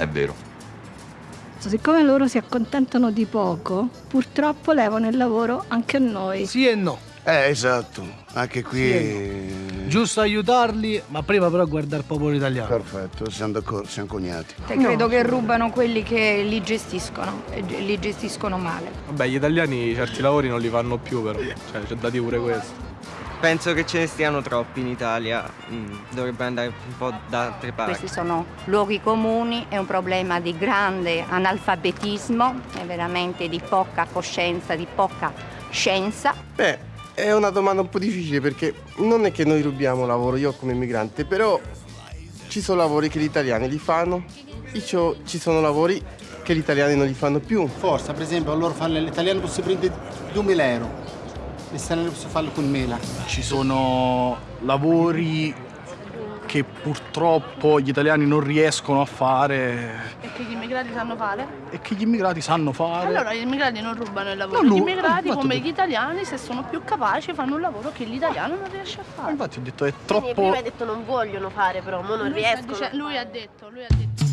è vero. Siccome loro si accontentano di poco, purtroppo levano il lavoro anche a noi. Sì e no. Eh, esatto. Anche qui... Giusto aiutarli, ma prima però guardare il popolo italiano. Perfetto, siamo d'accordo, siamo coniati. Te credo che rubano quelli che li gestiscono e ge- li gestiscono male. Vabbè, gli italiani certi lavori non li fanno più però, cioè c'è da dire pure questo. Penso che ce ne stiano troppi in Italia, mm, dovrebbe andare un po' da altre parti. Questi sono luoghi comuni, è un problema di grande analfabetismo, è veramente di poca coscienza, di poca scienza. Beh, è una domanda un po' difficile perché non è che noi rubiamo lavoro, io come immigrante, però ci sono lavori che gli italiani li fanno ciò- ci sono lavori che gli italiani non li fanno più. Forza, per esempio, loro fanno l'italiano possono prendere 2000 euro, l'italiano possono farlo con 1000. Ci sono lavori che purtroppo gli italiani non riescono a fare E che gli immigrati sanno fare? e che gli immigrati sanno fare. Allora gli immigrati non rubano il lavoro, Non gli immigrati infatti come gli italiani se sono più capaci fanno un lavoro che l'italiano non riesce a fare. Infatti ho detto è Quindi troppo prima hai detto non vogliono fare, però mo non Lui riescono. dice- lui ha detto, lui ha detto.